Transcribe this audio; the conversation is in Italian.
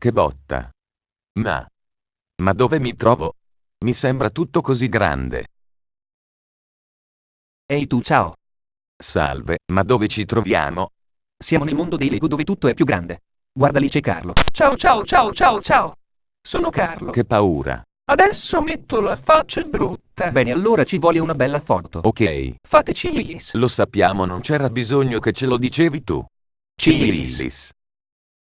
Che botta. Ma... Ma dove mi trovo? Mi sembra tutto così grande. Ehi tu ciao. Salve, ma dove ci troviamo? Siamo nel mondo dei Lego dove tutto è più grande. Guarda lì c'è Carlo. Ciao ciao ciao ciao ciao. Sono Carlo. Che paura. Adesso metto la faccia brutta. Bene, allora ci vuole una bella foto. Ok. Fateci Iris. Lo sappiamo, non c'era bisogno che ce lo dicevi tu. Ciris. Cheese.